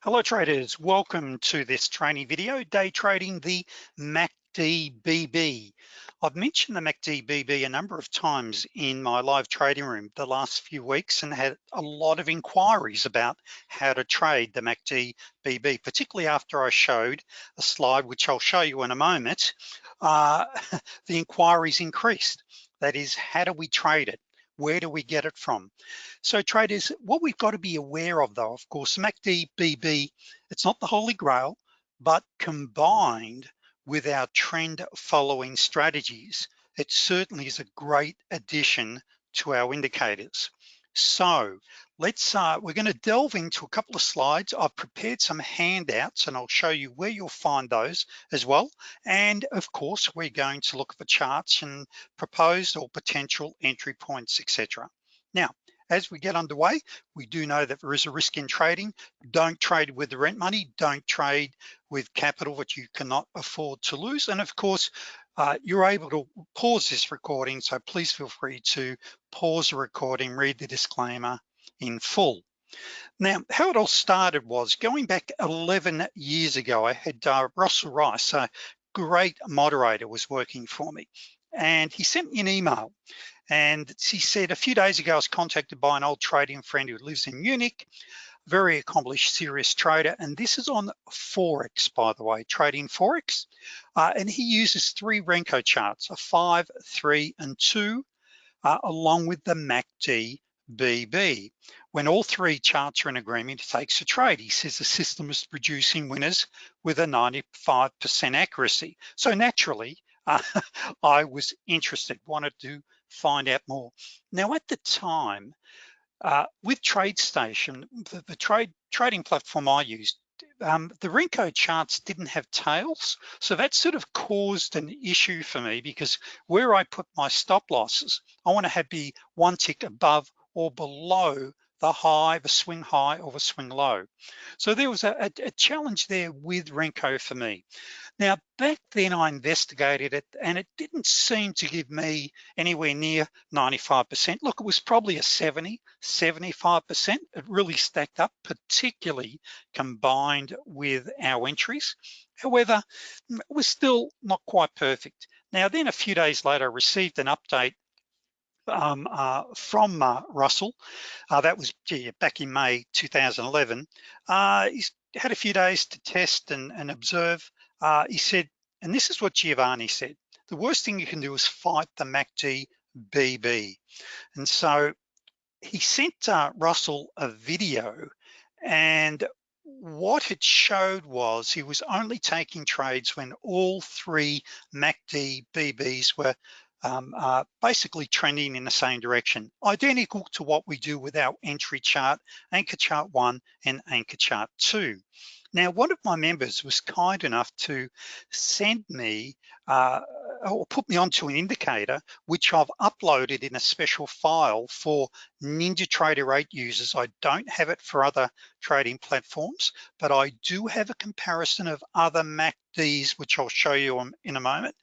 Hello traders, welcome to this training video, day trading the MACD BB. I've mentioned the MACD BB a number of times in my live trading room the last few weeks and had a lot of inquiries about how to trade the MACD BB, particularly after I showed a slide, which I'll show you in a moment, uh, the inquiries increased. That is, how do we trade it? Where do we get it from? So traders, what we've got to be aware of though, of course, MACD BB, it's not the holy grail, but combined with our trend following strategies, it certainly is a great addition to our indicators. So let's, uh, we're gonna delve into a couple of slides. I've prepared some handouts and I'll show you where you'll find those as well. And of course, we're going to look for charts and proposed or potential entry points, etc. Now, as we get underway, we do know that there is a risk in trading. Don't trade with the rent money, don't trade with capital that you cannot afford to lose. And of course, uh, you're able to pause this recording, so please feel free to pause the recording, read the disclaimer in full. Now, how it all started was going back 11 years ago, I had uh, Russell Rice, a great moderator was working for me. And he sent me an email and he said, a few days ago, I was contacted by an old trading friend who lives in Munich very accomplished, serious trader. And this is on Forex, by the way, trading Forex. Uh, and he uses three Renko charts, a five, three, and two, uh, along with the MACD BB. When all three charts are in agreement, he takes a trade. He says the system is producing winners with a 95% accuracy. So naturally, uh, I was interested, wanted to find out more. Now at the time, uh, with TradeStation, the, the trade trading platform I used, um, the Renko charts didn't have tails. So that sort of caused an issue for me because where I put my stop losses, I wanna have be one tick above or below the high, the swing high or the swing low. So there was a, a, a, challenge there with Renko for me. Now, back then I investigated it and it didn't seem to give me anywhere near 95%. Look, it was probably a 70, 75%. It really stacked up, particularly combined with our entries. However, it was still not quite perfect. Now then a few days later, I received an update um, uh, from uh, Russell. Uh, that was gee, back in May 2011. Uh, he's had a few days to test and, and observe. Uh, he said, and this is what Giovanni said, the worst thing you can do is fight the MACD BB. And so he sent uh, Russell a video and what it showed was he was only taking trades when all three MACD BBs were um, uh, basically trending in the same direction, identical to what we do with our entry chart, anchor chart one and anchor chart two. Now, one of my members was kind enough to send me uh, or put me onto an indicator, which I've uploaded in a special file for NinjaTrader 8 users. I don't have it for other trading platforms, but I do have a comparison of other MACDs, which I'll show you in a moment.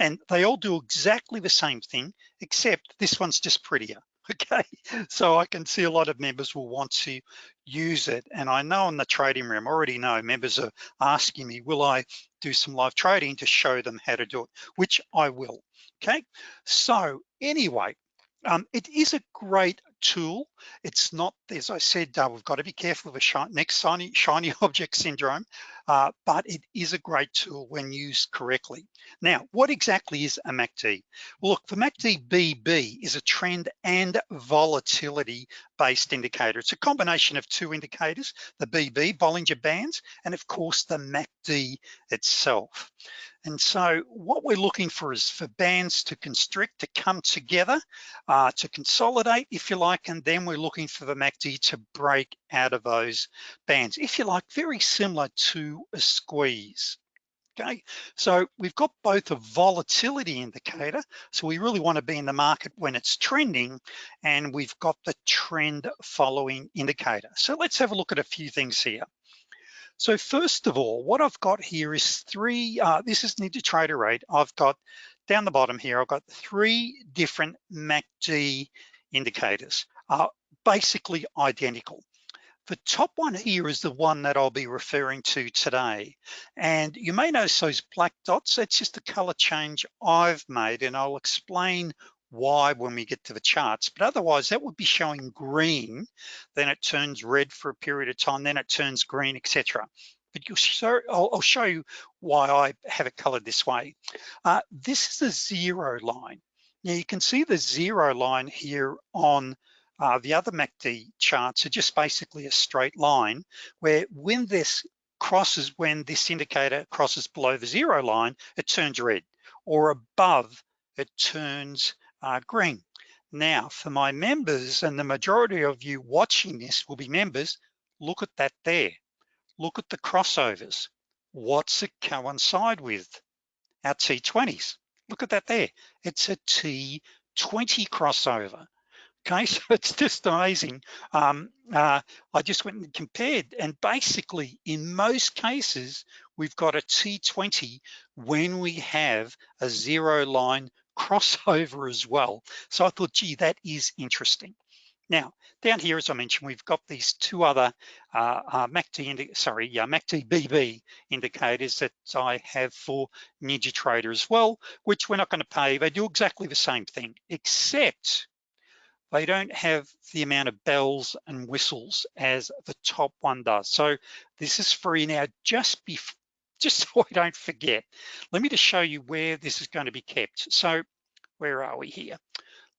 And they all do exactly the same thing, except this one's just prettier. okay so I can see a lot of members will want to use it and I know in the trading room already know members are asking me will I do some live trading to show them how to do it which I will okay so anyway um, it is a great tool. It's not, as I said, uh, we've got to be careful of the shi next shiny, shiny object syndrome, uh, but it is a great tool when used correctly. Now, what exactly is a MACD? Well, look, the MACD BB is a trend and volatility based indicator. It's a combination of two indicators, the BB, Bollinger Bands, and of course the MACD itself. And so what we're looking for is for bands to constrict, to come together, uh, to consolidate, if you like, and then we're looking for the MACD to break out of those bands, if you like, very similar to a squeeze. Okay, so we've got both a volatility indicator, so we really wanna be in the market when it's trending, and we've got the trend following indicator. So let's have a look at a few things here. So first of all, what I've got here is three, uh, this is NinjaTrader 8. I've got down the bottom here, I've got three different MACD indicators, uh, basically identical. The top one here is the one that I'll be referring to today. And you may notice those black dots, that's just the color change I've made and I'll explain why when we get to the charts, but otherwise that would be showing green, then it turns red for a period of time, then it turns green, etc. But you'll show, I'll, I'll, show you why I have it colored this way. Uh, this is the zero line. Now you can see the zero line here on uh, the other MACD charts are just basically a straight line where when this crosses, when this indicator crosses below the zero line, it turns red or above, it turns uh, green. Now for my members and the majority of you watching this will be members, look at that there. Look at the crossovers. What's it coincide with? Our T20s. Look at that there. It's a T20 crossover. Okay, so it's just amazing. Um, uh, I just went and compared and basically in most cases, we've got a T20 when we have a zero line crossover as well. So I thought, gee, that is interesting. Now, down here, as I mentioned, we've got these two other uh, uh, MACD, sorry, uh, MACD BB indicators that I have for NinjaTrader as well, which we're not gonna pay. They do exactly the same thing, except they don't have the amount of bells and whistles as the top one does. So this is free now, just be, just so I don't forget. Let me just show you where this is going to be kept. So where are we here?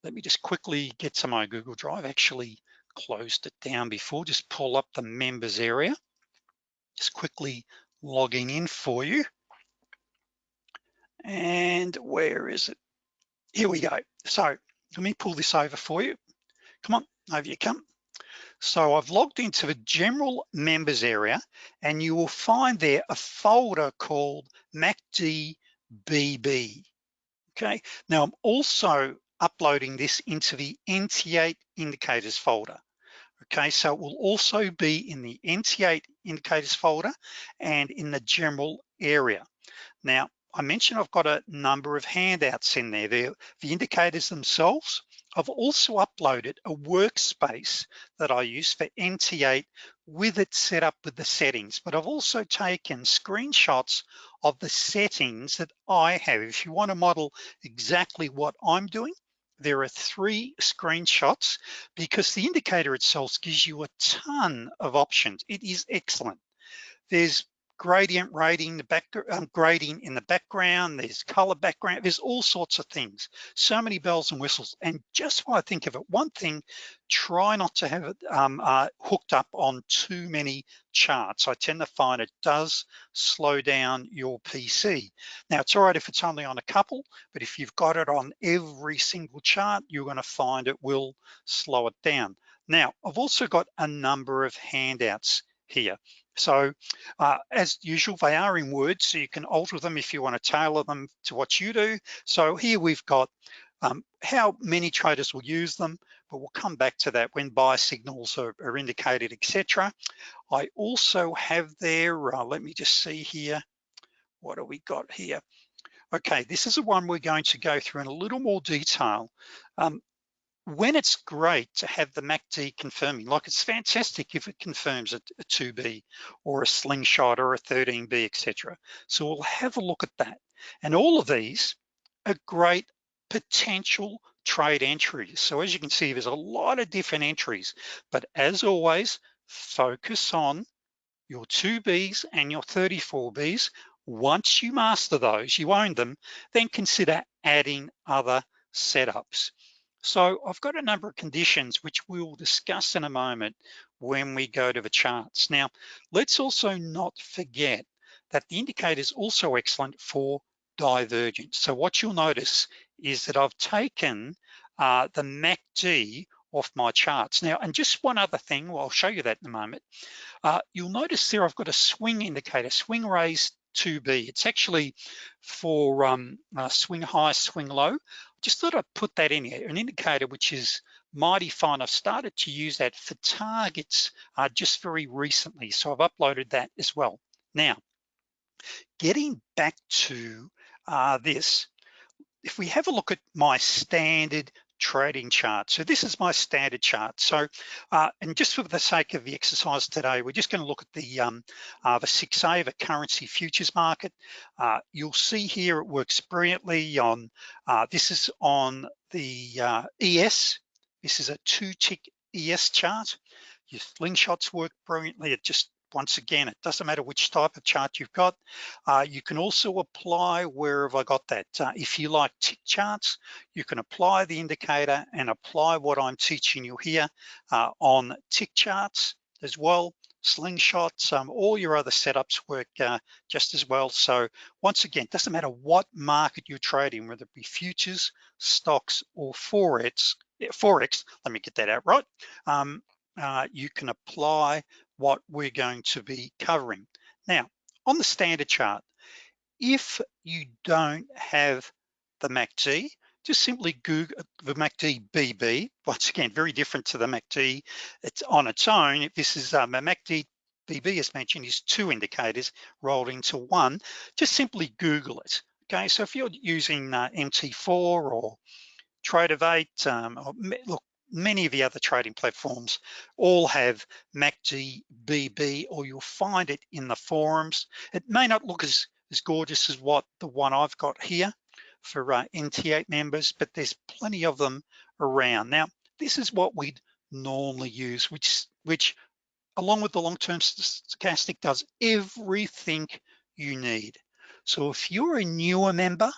Let me just quickly get to my Google Drive, actually closed it down before, just pull up the members area. Just quickly logging in for you. And where is it? Here we go. So let me pull this over for you. Come on, over you come. So I've logged into the general members area and you will find there a folder called MACD-BB. Okay, now I'm also uploading this into the NT8 indicators folder. Okay, so it will also be in the NT8 indicators folder and in the general area. Now, I mentioned I've got a number of handouts in there. They're the indicators themselves. I've also uploaded a workspace that I use for NT8 with it set up with the settings, but I've also taken screenshots of the settings that I have. If you wanna model exactly what I'm doing, there are three screenshots because the indicator itself gives you a ton of options. It is excellent. There's gradient rating, the back, um, grading in the background, there's color background, there's all sorts of things. So many bells and whistles. And just while I think of it, one thing, try not to have it um, uh, hooked up on too many charts. I tend to find it does slow down your PC. Now it's all right if it's only on a couple, but if you've got it on every single chart, you're gonna find it will slow it down. Now, I've also got a number of handouts here. So uh, as usual, they are in Word, so you can alter them if you wanna tailor them to what you do. So here we've got um, how many traders will use them, but we'll come back to that when buy signals are, are indicated, etc. I also have there, uh, let me just see here, what do we got here? Okay, this is the one we're going to go through in a little more detail. Um, when it's great to have the MACD confirming, like it's fantastic if it confirms a, a 2B or a slingshot or a 13B, etc. So we'll have a look at that. And all of these are great potential trade entries. So as you can see, there's a lot of different entries, but as always, focus on your 2Bs and your 34Bs. Once you master those, you own them, then consider adding other setups. So I've got a number of conditions which we'll discuss in a moment when we go to the charts. Now, let's also not forget that the indicator is also excellent for divergence. So what you'll notice is that I've taken uh, the MACD off my charts. Now, and just one other thing, well, I'll show you that in a moment. Uh, you'll notice there I've got a swing indicator, swing raise 2B. It's actually for um, uh, swing high, swing low. Just thought I'd put that in here, an indicator which is mighty fine. I've started to use that for targets uh, just very recently. So I've uploaded that as well. Now, getting back to uh, this, if we have a look at my standard trading chart. So this is my standard chart. So, uh, and just for the sake of the exercise today, we're just gonna look at the, um, uh, the 6A, the currency futures market. Uh, you'll see here it works brilliantly on, uh, this is on the uh, ES. This is a two tick ES chart. Your slingshots work brilliantly. It just once again, it doesn't matter which type of chart you've got. Uh, you can also apply, where have I got that? Uh, if you like tick charts, you can apply the indicator and apply what I'm teaching you here uh, on tick charts as well slingshots, um, all your other setups work uh, just as well. So once again, doesn't matter what market you're trading, whether it be futures, stocks, or Forex, Forex, let me get that out right. Um, uh, you can apply what we're going to be covering. Now, on the standard chart, if you don't have the MACD, just simply Google the MACD BB. Once again, very different to the MACD. It's on its own. If this is um, a MACD BB as mentioned is two indicators rolled into one, just simply Google it. Okay, so if you're using uh, MT4 or Tradovate, um, or, look, many of the other trading platforms all have MACD or you'll find it in the forums. It may not look as, as gorgeous as what the one I've got here for uh, NT8 members, but there's plenty of them around. Now, this is what we'd normally use, which, which along with the long-term stochastic does everything you need. So if you're a newer member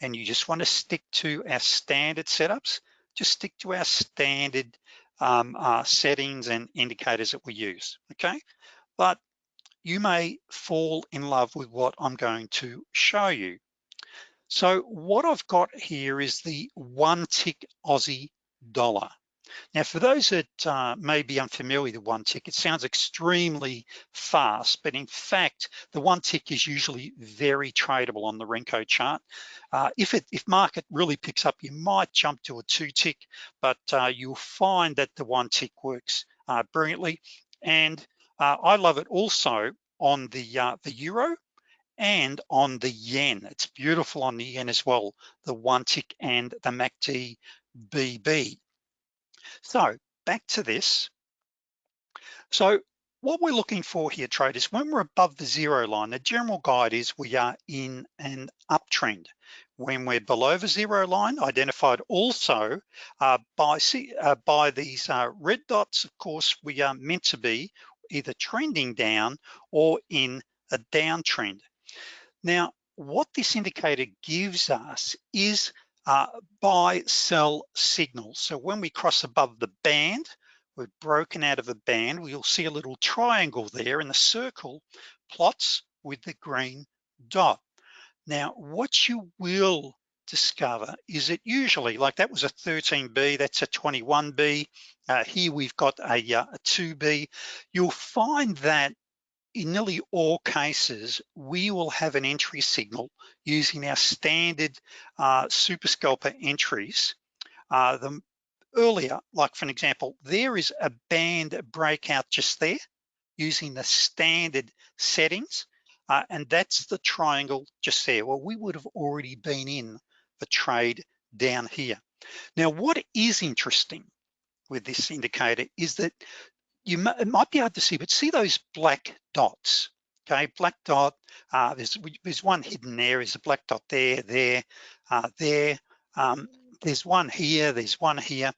and you just want to stick to our standard setups, just stick to our standard um, uh, settings and indicators that we use, okay? But you may fall in love with what I'm going to show you. So what I've got here is the one tick Aussie dollar. Now, for those that uh, may be unfamiliar with one tick, it sounds extremely fast, but in fact, the one tick is usually very tradable on the Renko chart. Uh, if it if market really picks up, you might jump to a two tick, but uh, you'll find that the one tick works uh, brilliantly. And uh, I love it also on the uh, the euro and on the yen. It's beautiful on the yen as well, the one tick and the MACD BB. So back to this. So what we're looking for here, traders, when we're above the zero line, the general guide is we are in an uptrend. When we're below the zero line, identified also uh, by, uh, by these uh, red dots, of course, we are meant to be either trending down or in a downtrend. Now, what this indicator gives us is uh, buy sell signals. So when we cross above the band, we've broken out of the band, we'll see a little triangle there and the circle plots with the green dot. Now, what you will discover is that usually, like that was a 13B, that's a 21B, uh, here we've got a, uh, a 2B, you'll find that in nearly all cases, we will have an entry signal using our standard uh, super scalper entries. Uh, the earlier, like for an example, there is a band breakout just there using the standard settings, uh, and that's the triangle just there. Well, we would have already been in the trade down here. Now, what is interesting with this indicator is that you might be able to see, but see those black dots, okay? Black dot, uh, there's, there's one hidden there, is a black dot there, there, uh, there. Um, there's one here, there's one here.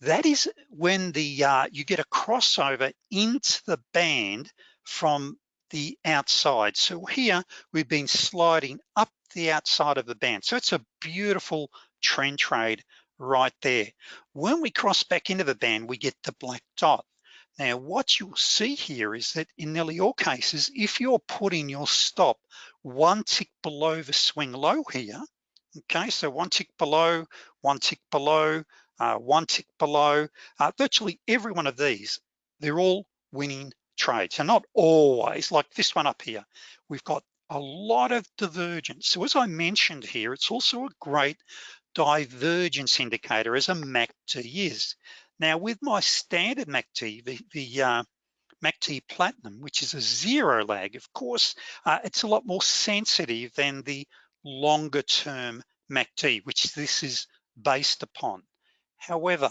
That is when the uh, you get a crossover into the band from the outside. So here we've been sliding up the outside of the band. So it's a beautiful trend trade right there. When we cross back into the band, we get the black dot. Now, what you'll see here is that in nearly all cases, if you're putting your stop one tick below the swing low here, okay, so one tick below, one tick below, uh, one tick below, uh, virtually every one of these, they're all winning trades. So not always, like this one up here, we've got a lot of divergence. So as I mentioned here, it's also a great divergence indicator as a MACD is. Now with my standard MACD, the, the uh, MACD Platinum, which is a zero lag, of course, uh, it's a lot more sensitive than the longer term MACD, which this is based upon. However,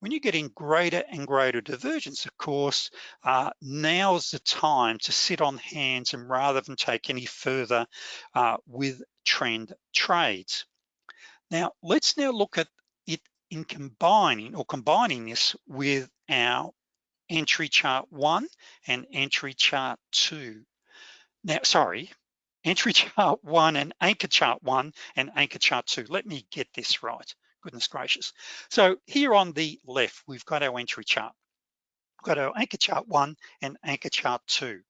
when you're getting greater and greater divergence, of course, uh, now's the time to sit on hands and rather than take any further uh, with trend trades. Now, let's now look at in combining or combining this with our entry chart one and entry chart two. Now, sorry, entry chart one and anchor chart one and anchor chart two. Let me get this right goodness gracious. So here on the left, we've got our entry chart. We've got our anchor chart one and anchor chart two.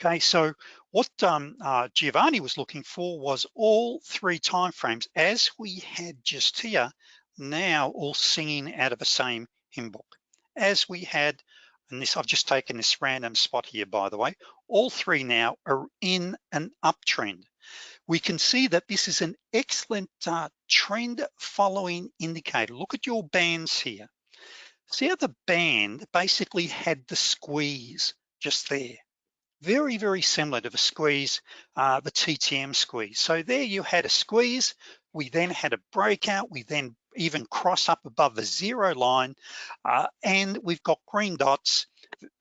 Okay, so what um, uh, Giovanni was looking for was all three time frames as we had just here, now all singing out of the same hymn book. As we had, and this I've just taken this random spot here, by the way, all three now are in an uptrend we can see that this is an excellent uh, trend following indicator. Look at your bands here. See how the band basically had the squeeze just there. Very, very similar to the squeeze, uh, the TTM squeeze. So there you had a squeeze, we then had a breakout, we then even cross up above the zero line, uh, and we've got green dots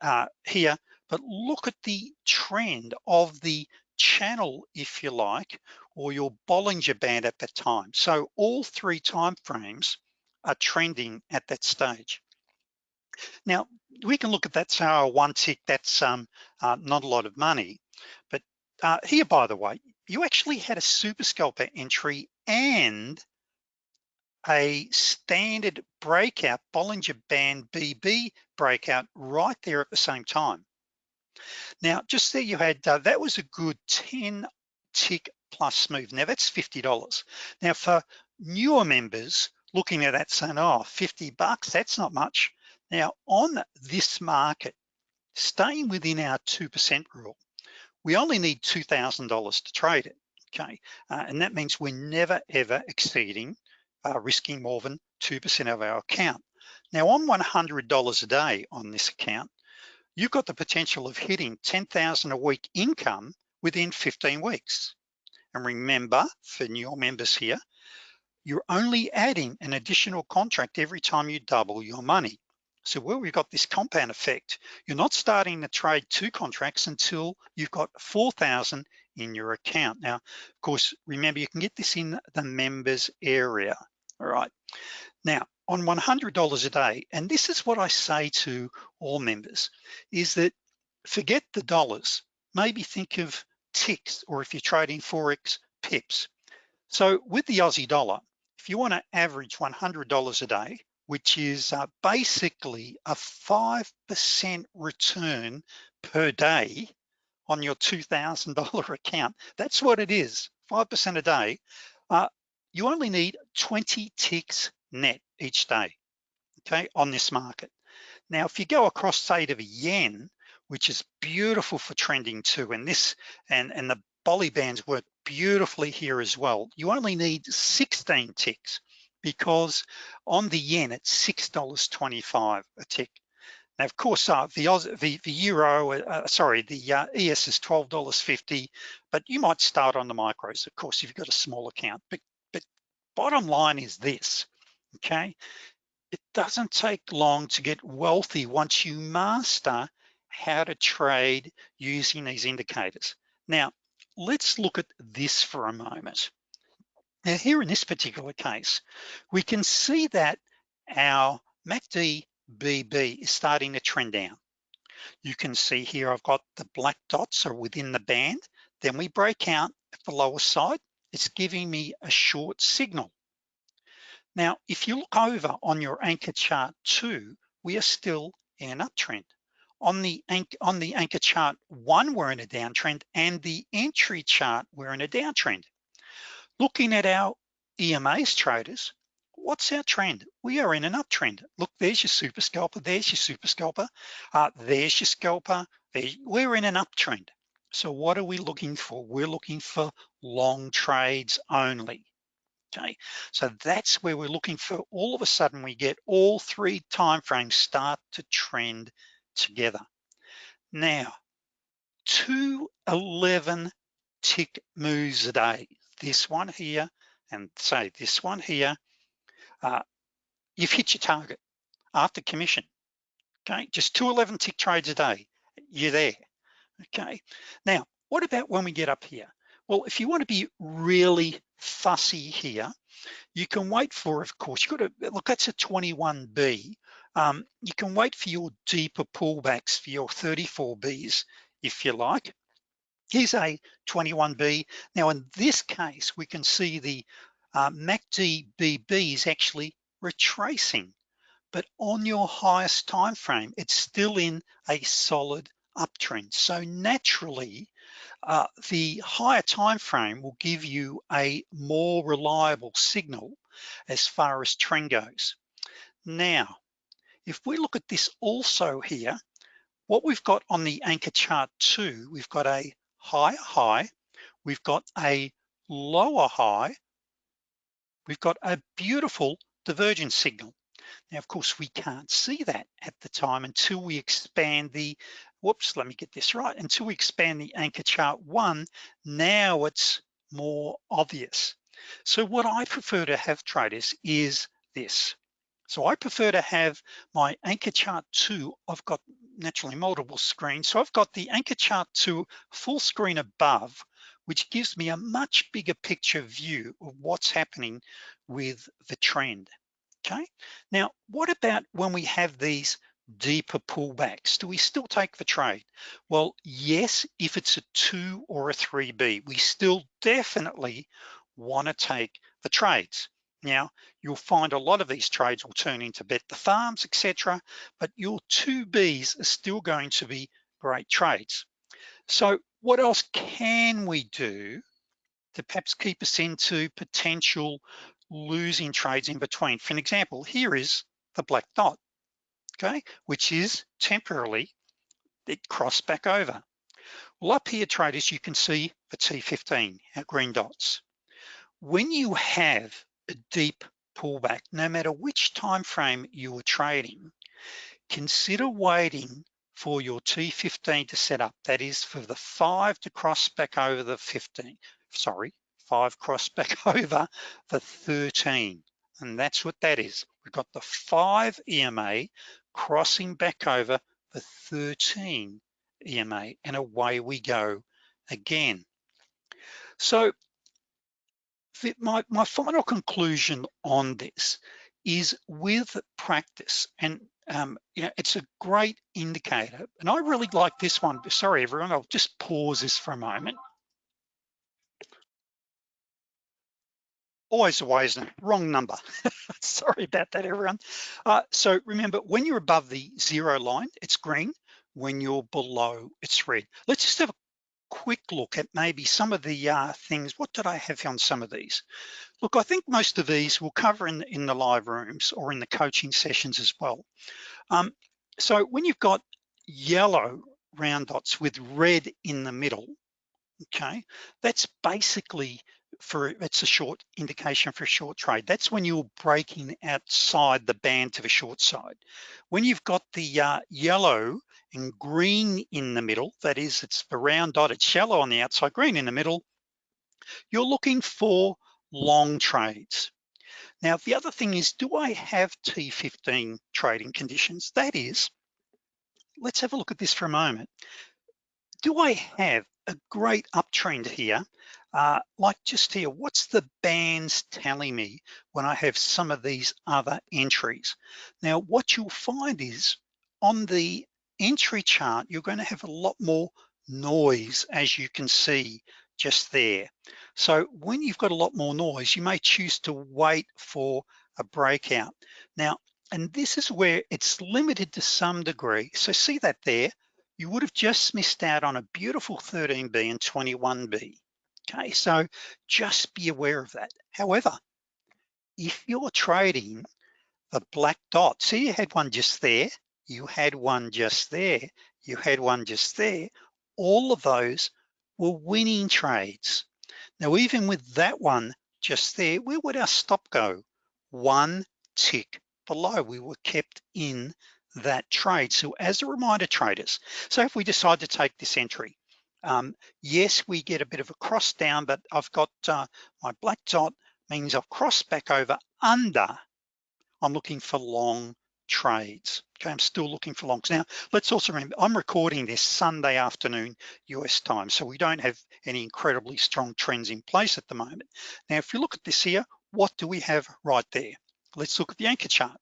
uh, here, but look at the trend of the channel, if you like, or your Bollinger Band at that time. So all three time frames are trending at that stage. Now, we can look at that, so one tick, that's um, uh, not a lot of money. But uh, here, by the way, you actually had a super scalper entry and a standard breakout, Bollinger Band BB breakout right there at the same time. Now, just there you had, uh, that was a good 10 tick plus move. Now that's $50. Now for newer members looking at that saying, oh, 50 bucks, that's not much. Now on this market, staying within our 2% rule, we only need $2,000 to trade it, okay? Uh, and that means we're never ever exceeding, uh, risking more than 2% of our account. Now on $100 a day on this account, you've got the potential of hitting 10,000 a week income within 15 weeks. And remember, for new members here, you're only adding an additional contract every time you double your money. So where we've got this compound effect, you're not starting to trade two contracts until you've got 4,000 in your account. Now, of course, remember you can get this in the members area, all right? Now, on $100 a day, and this is what I say to all members, is that forget the dollars, maybe think of ticks, or if you're trading Forex, pips. So with the Aussie dollar, if you wanna average $100 a day, which is uh, basically a 5% return per day on your $2,000 account, that's what it is, 5% a day, uh, you only need 20 ticks net each day, okay, on this market. Now, if you go across, say, to the yen, which is beautiful for trending too, and this and, and the Bolly bands work beautifully here as well. You only need 16 ticks because on the yen, it's $6.25 a tick. Now, of course, uh, the, the, the euro, uh, sorry, the uh, ES is $12.50, but you might start on the micros, of course, if you've got a small account. But bottom line is this, okay? It doesn't take long to get wealthy once you master how to trade using these indicators. Now, let's look at this for a moment. Now here in this particular case, we can see that our MACD BB is starting to trend down. You can see here I've got the black dots are within the band. Then we break out at the lower side. It's giving me a short signal. Now, if you look over on your anchor chart two, we are still in an uptrend. On the, on the anchor chart one, we're in a downtrend and the entry chart, we're in a downtrend. Looking at our EMAs traders, what's our trend? We are in an uptrend. Look, there's your super scalper, there's your super scalper, uh, there's your scalper, we're in an uptrend. So what are we looking for? We're looking for long trades only okay? So that's where we're looking for, all of a sudden we get all three time frames start to trend together. Now, 211 tick moves a day, this one here, and say this one here, uh, you've hit your target after commission, okay? Just 211 tick trades a day, you're there, okay? Now, what about when we get up here? Well, if you wanna be really fussy here, you can wait for, of course, you've gotta, look, that's a 21B. Um, you can wait for your deeper pullbacks for your 34Bs, if you like. Here's a 21B. Now in this case, we can see the uh, MACD BB is actually retracing, but on your highest time frame, it's still in a solid uptrend. So naturally, uh, the higher time frame will give you a more reliable signal as far as trend goes. Now, if we look at this also here, what we've got on the anchor chart too, we've got a higher high, we've got a lower high, we've got a beautiful divergence signal. Now, of course, we can't see that at the time until we expand the, whoops, let me get this right, until we expand the anchor chart one, now it's more obvious. So what I prefer to have traders is this. So I prefer to have my anchor chart two, I've got naturally multiple screens. So I've got the anchor chart two full screen above, which gives me a much bigger picture view of what's happening with the trend, okay? Now, what about when we have these deeper pullbacks? Do we still take the trade? Well, yes, if it's a two or a 3B, we still definitely wanna take the trades. Now, you'll find a lot of these trades will turn into bet the farms, etc. But your two Bs are still going to be great trades. So what else can we do to perhaps keep us into potential losing trades in between? For an example, here is the black dot, okay, which is temporarily, it crossed back over. Well, up here, traders, you can see the T15, our green dots. When you have a deep pullback, no matter which time frame you are trading, consider waiting for your T15 to set up. That is for the five to cross back over the 15, sorry, five cross back over the 13. And that's what that is. We've got the five EMA crossing back over the 13 EMA and away we go again. So my, my final conclusion on this is with practice and um, you know, it's a great indicator. And I really like this one. Sorry, everyone, I'll just pause this for a moment. Always the it? Wrong number. Sorry about that, everyone. Uh, so remember, when you're above the zero line, it's green. When you're below, it's red. Let's just have a quick look at maybe some of the uh, things. What did I have on some of these? Look, I think most of these we'll cover in, in the live rooms or in the coaching sessions as well. Um, so when you've got yellow round dots with red in the middle, okay, that's basically for it's a short indication for a short trade. That's when you're breaking outside the band to the short side. When you've got the uh, yellow and green in the middle, that is, it's the round dot, it's yellow on the outside, green in the middle, you're looking for long trades. Now, the other thing is, do I have T15 trading conditions? That is, let's have a look at this for a moment. Do I have a great uptrend here uh, like just here, what's the bands telling me when I have some of these other entries? Now, what you'll find is on the entry chart, you're gonna have a lot more noise as you can see just there. So when you've got a lot more noise, you may choose to wait for a breakout. Now, and this is where it's limited to some degree. So see that there, you would have just missed out on a beautiful 13B and 21B. Okay, so just be aware of that. However, if you're trading the black dot, see you had one just there, you had one just there, you had one just there, all of those were winning trades. Now, even with that one just there, where would our stop go? One tick below, we were kept in that trade. So as a reminder traders, so if we decide to take this entry, um, yes, we get a bit of a cross down, but I've got uh, my black dot means I've crossed back over under I'm looking for long trades. Okay, I'm still looking for longs. Now, let's also remember, I'm recording this Sunday afternoon US time, so we don't have any incredibly strong trends in place at the moment. Now, if you look at this here, what do we have right there? Let's look at the anchor chart.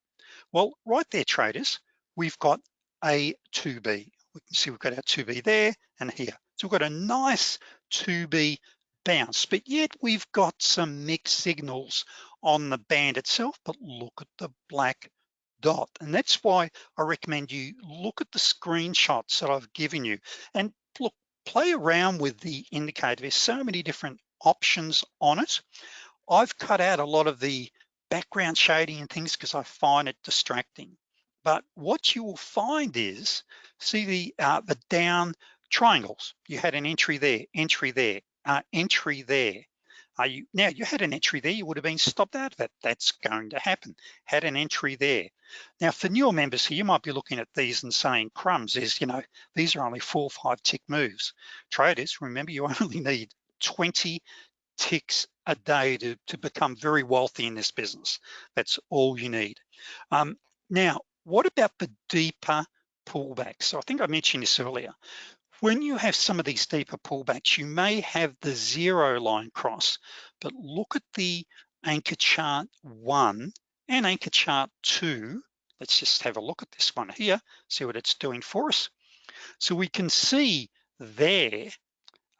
Well, right there, traders, we've got a 2B. We can see we've got our 2B there and here. So we've got a nice 2B bounce, but yet we've got some mixed signals on the band itself, but look at the black dot. And that's why I recommend you look at the screenshots that I've given you and look, play around with the indicator. There's so many different options on it. I've cut out a lot of the background shading and things because I find it distracting. But what you will find is, see the, uh, the down triangles. You had an entry there, entry there, uh, entry there. Are you now you had an entry there, you would have been stopped out of it. That's going to happen. Had an entry there. Now for newer members here, you might be looking at these and saying crumbs is, you know, these are only four or five tick moves. Traders, remember you only need 20 ticks a day to, to become very wealthy in this business. That's all you need. Um, now, what about the deeper pullbacks? So I think I mentioned this earlier. When you have some of these deeper pullbacks, you may have the zero line cross, but look at the anchor chart one and anchor chart two. Let's just have a look at this one here, see what it's doing for us. So we can see there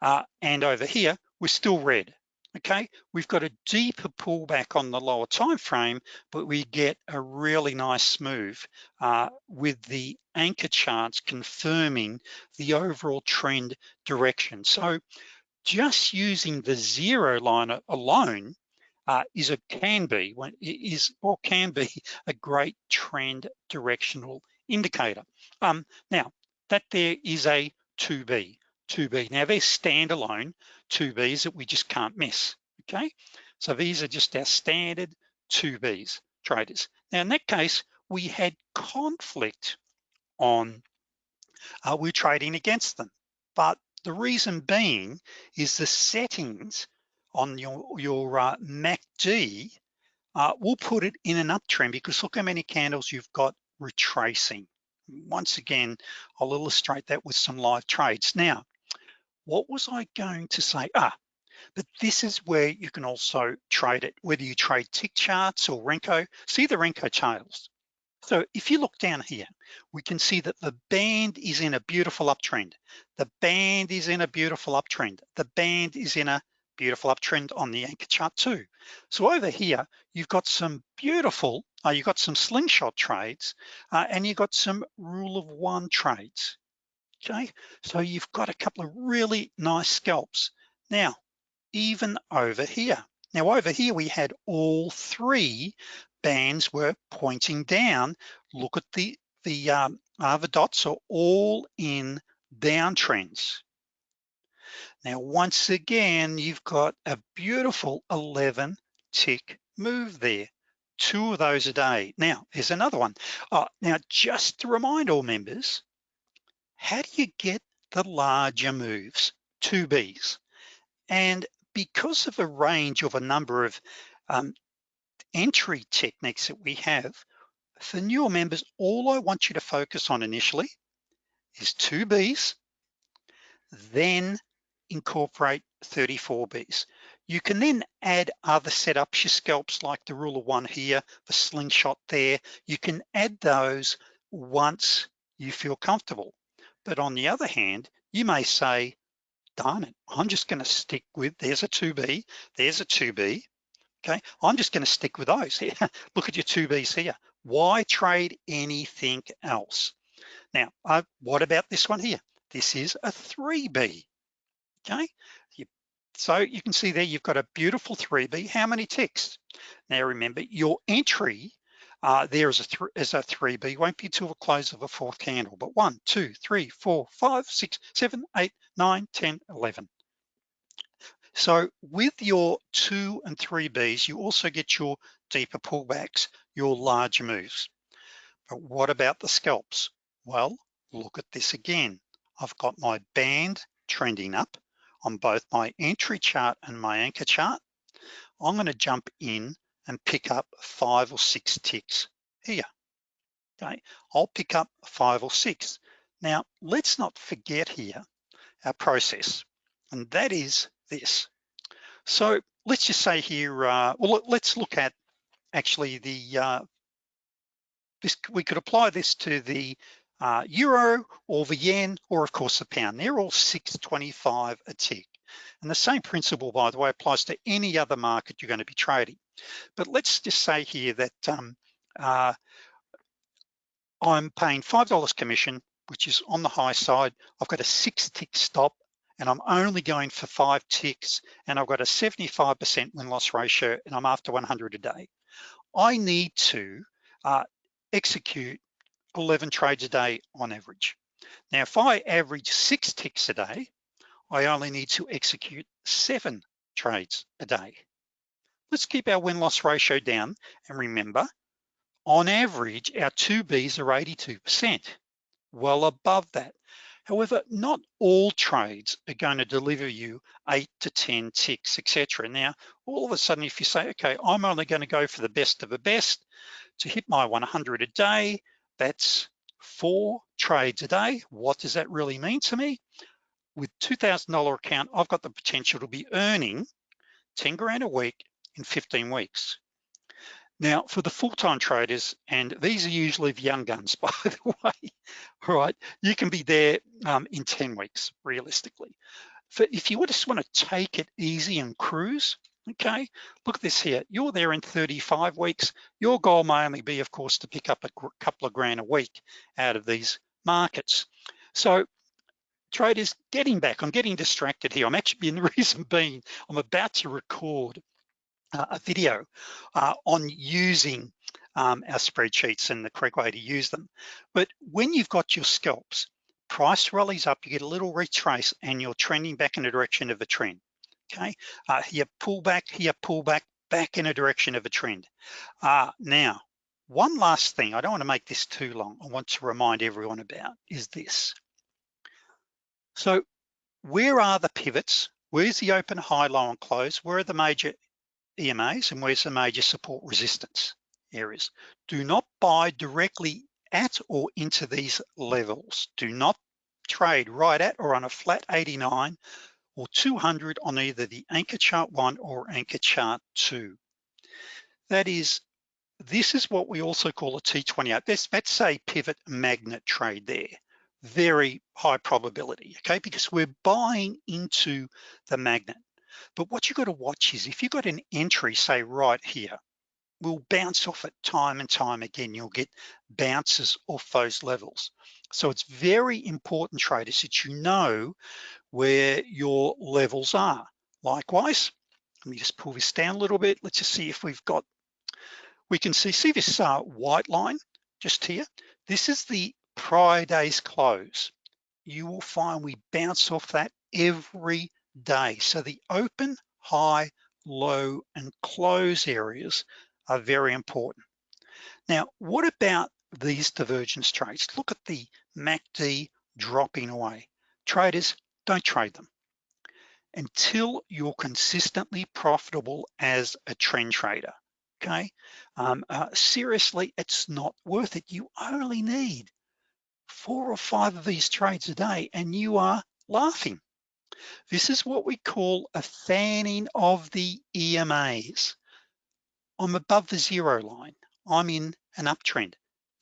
uh, and over here, we're still red okay? We've got a deeper pullback on the lower time frame, but we get a really nice move uh, with the anchor charts confirming the overall trend direction. So just using the zero line alone uh, is a can be is or can be a great trend directional indicator. Um, now that there is a 2B. 2B. Now they're standalone 2Bs that we just can't miss, okay? So these are just our standard 2Bs traders. Now in that case, we had conflict on, uh, we're trading against them. But the reason being is the settings on your, your uh, MACD uh, will put it in an uptrend because look how many candles you've got retracing. Once again, I'll illustrate that with some live trades. Now, what was I going to say? Ah, but this is where you can also trade it, whether you trade tick charts or Renko. See the Renko charts. So if you look down here, we can see that the band is in a beautiful uptrend. The band is in a beautiful uptrend. The band is in a beautiful uptrend on the anchor chart too. So over here, you've got some beautiful, uh, you've got some slingshot trades uh, and you've got some rule of one trades okay? So you've got a couple of really nice scalps. Now, even over here. Now over here, we had all three bands were pointing down. Look at the, the um, other dots are all in downtrends. Now, once again, you've got a beautiful 11 tick move there two of those a day. Now, here's another one. Oh, now, just to remind all members, how do you get the larger moves, 2Bs? And because of a range of a number of um, entry techniques that we have, for newer members, all I want you to focus on initially is 2Bs, then incorporate 34Bs. You can then add other setups, your scalps like the rule of one here, the slingshot there. You can add those once you feel comfortable. But on the other hand, you may say, darn it, I'm just gonna stick with, there's a 2B, there's a 2B, okay? I'm just gonna stick with those here. Look at your 2Bs here. Why trade anything else? Now, uh, what about this one here? This is a 3B, okay? You, so you can see there, you've got a beautiful 3B. How many ticks? Now remember, your entry uh, there is a, th is a 3B, won't be till the close of a fourth candle, but one, two, three, four, five, six, seven, eight, nine, 10, 11. So with your two and three Bs, you also get your deeper pullbacks, your larger moves. But what about the scalps? Well, look at this again. I've got my band trending up on both my entry chart and my anchor chart. I'm gonna jump in and pick up five or six ticks here, okay? I'll pick up five or six. Now, let's not forget here our process, and that is this. So let's just say here, uh, well, let's look at actually the, uh, this, we could apply this to the uh, euro or the yen, or of course the pound. They're all 625 a tick. And the same principle, by the way, applies to any other market you're gonna be trading. But let's just say here that um, uh, I'm paying $5 commission, which is on the high side. I've got a six tick stop and I'm only going for five ticks and I've got a 75% win-loss ratio and I'm after 100 a day. I need to uh, execute 11 trades a day on average. Now, if I average six ticks a day, I only need to execute seven trades a day. Let's keep our win-loss ratio down and remember, on average, our two Bs are 82%, well above that. However, not all trades are going to deliver you eight to 10 ticks, etc. Now, all of a sudden, if you say, okay, I'm only going to go for the best of the best to hit my 100 a day, that's four trades a day. What does that really mean to me? With $2,000 account, I've got the potential to be earning 10 grand a week in 15 weeks. Now, for the full-time traders, and these are usually the young guns, by the way, right? you can be there um, in 10 weeks, realistically. For if you just wanna take it easy and cruise, okay, look at this here. You're there in 35 weeks. Your goal may only be, of course, to pick up a couple of grand a week out of these markets. So traders, getting back, I'm getting distracted here. I'm actually, in the reason being, I'm about to record uh, a video uh, on using um, our spreadsheets and the correct way to use them. But when you've got your scalps, price rallies up, you get a little retrace and you're trending back in the direction of a trend, okay? Uh, here, pull back, here, pull back, back in a direction of a trend. Uh, now, one last thing, I don't wanna make this too long, I want to remind everyone about is this. So where are the pivots? Where's the open, high, low, and close? Where are the major EMAs and where's the major support resistance areas. Do not buy directly at or into these levels. Do not trade right at or on a flat 89 or 200 on either the anchor chart one or anchor chart two. That is, this is what we also call a T28. That's, that's a pivot magnet trade there. Very high probability, okay? Because we're buying into the magnet. But what you have got to watch is if you've got an entry, say right here, will bounce off it time and time again. You'll get bounces off those levels. So it's very important traders that you know where your levels are. Likewise, let me just pull this down a little bit. Let's just see if we've got, we can see, see this uh, white line just here. This is the prior day's close. You will find we bounce off that every day. So the open, high, low, and close areas are very important. Now, what about these divergence trades? Look at the MACD dropping away. Traders, don't trade them until you're consistently profitable as a trend trader, okay? Um, uh, seriously, it's not worth it. You only need four or five of these trades a day and you are laughing. This is what we call a fanning of the EMAs. I'm above the zero line. I'm in an uptrend.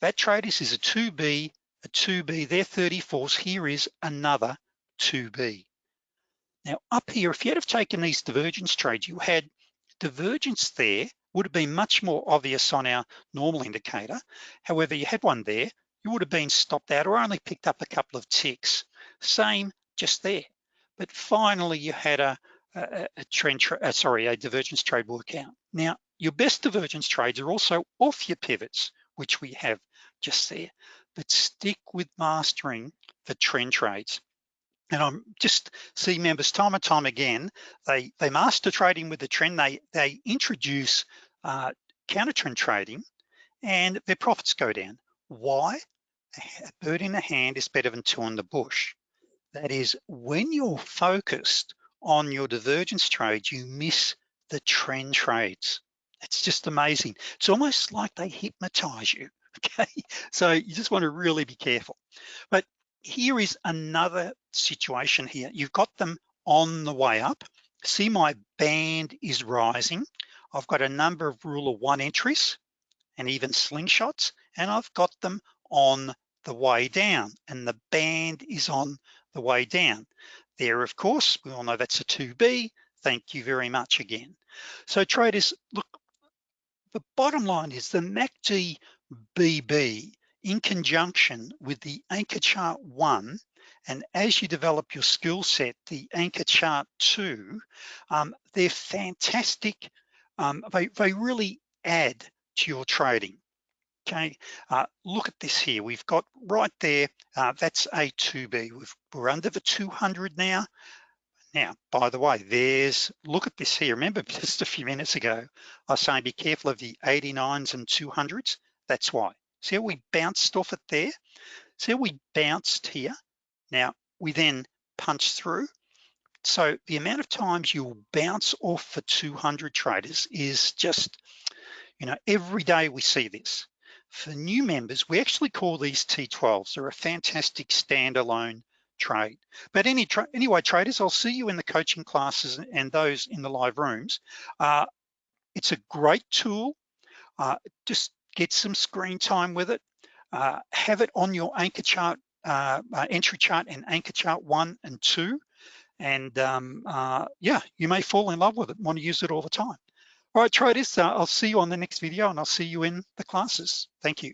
That trade is a 2B, a 2B, they're 34s. Here is another 2B. Now up here, if you had have taken these divergence trades, you had divergence there, would have been much more obvious on our normal indicator. However, you had one there, you would have been stopped out or only picked up a couple of ticks. Same just there. But finally you had a, a, a trend, uh, sorry, a divergence trade workout. Now, your best divergence trades are also off your pivots, which we have just there, but stick with mastering the trend trades. And I'm just see members time and time again, they, they master trading with the trend, they, they introduce uh, counter trend trading and their profits go down. Why? A bird in the hand is better than two in the bush. That is, when you're focused on your divergence trades, you miss the trend trades, It's just amazing. It's almost like they hypnotize you, okay? So you just wanna really be careful. But here is another situation here. You've got them on the way up. See my band is rising. I've got a number of rule of one entries and even slingshots, and I've got them on the way down and the band is on the way down. There, of course, we all know that's a 2B. Thank you very much again. So traders, look, the bottom line is the MACD BB in conjunction with the anchor chart one, and as you develop your skill set, the anchor chart two, um, they're fantastic. Um, they, they really add to your trading. Okay, uh, look at this here. We've got right there, uh, that's A2B. We've, we're under the 200 now. Now, by the way, there's, look at this here. Remember just a few minutes ago, I was saying be careful of the 89s and 200s. That's why. See how we bounced off it there? See how we bounced here? Now, we then punch through. So the amount of times you'll bounce off for 200 traders is just, you know, every day we see this. For new members, we actually call these T12s. They're a fantastic standalone trade. But any tra anyway, traders, I'll see you in the coaching classes and those in the live rooms. Uh, it's a great tool. Uh, just get some screen time with it. Uh, have it on your anchor chart, uh, uh, entry chart and anchor chart one and two. And um, uh, yeah, you may fall in love with it, want to use it all the time. All right, traders, uh, I'll see you on the next video and I'll see you in the classes. Thank you.